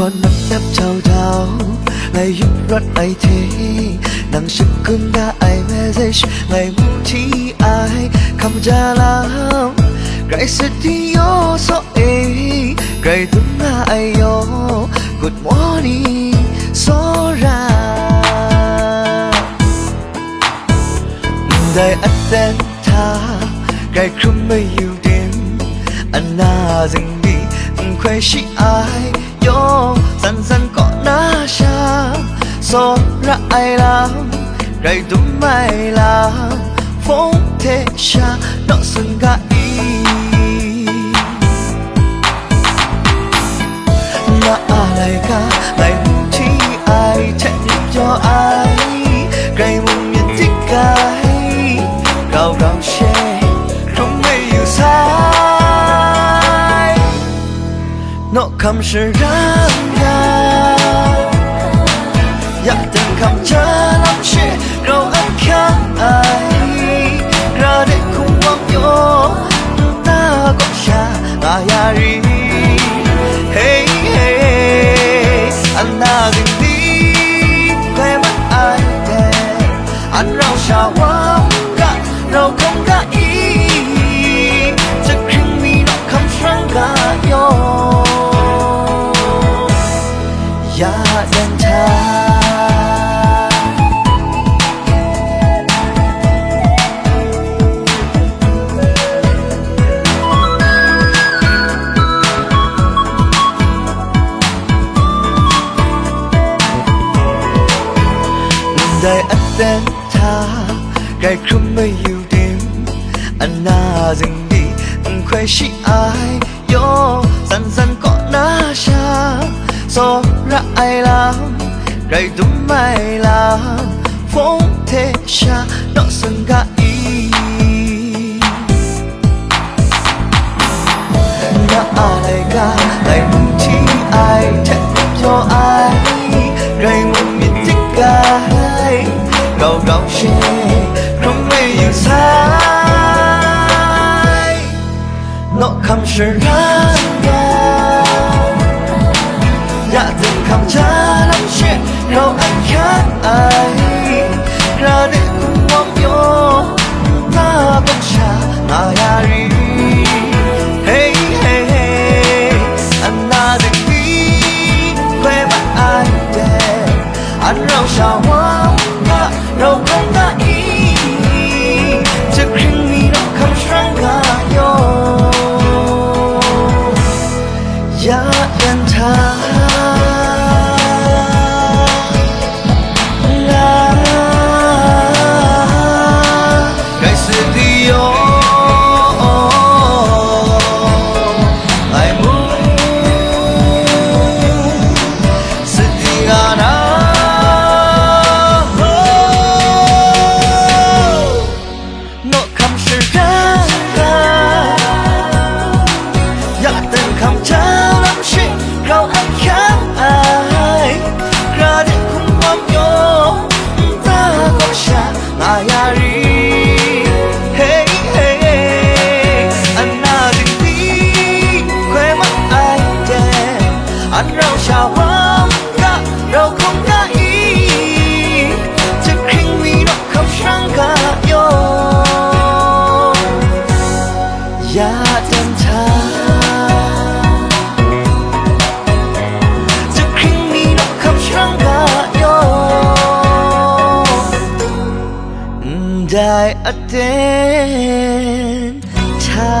hoa nắng đáp chào chào ngày giúp rất ai thế nàng sức cơn đã ai mê dây. Ngày muốn chi ai không ra lắm. Cái sự thi yo so ấy ngày tuấn là ai yo good morning, so ra. Đại ắt đen tha cái không mây yêu đêm. Anh na dừng đi Khoe shi ai? Yo Dần dần có na sha So ra ai làm gầy tum mày làm. Phong thế sha Nó sừng ga ý. Na alay à, ka Ngày mùng chi ai, Chạy cho ai? come 是让你。Đời anh tên tha gai không mấy yêu đêm anh na dừng đi, anh khoe chị ai? Yo, dần dần có na xa so ra ai làm ngày đúng mai làm? Phong thế xa đó sân ga ý. Na ai ga ngày mùng chi ai? Chạy cho ai? 高高山，从未有猜。诺坎士兰的，雅典坎扎兰的，高山卡爱。格内库旺有，那东沙那雅瑞，嘿嘿嘿，安那定西，快把爱给，安老少。 ได้อเตนชา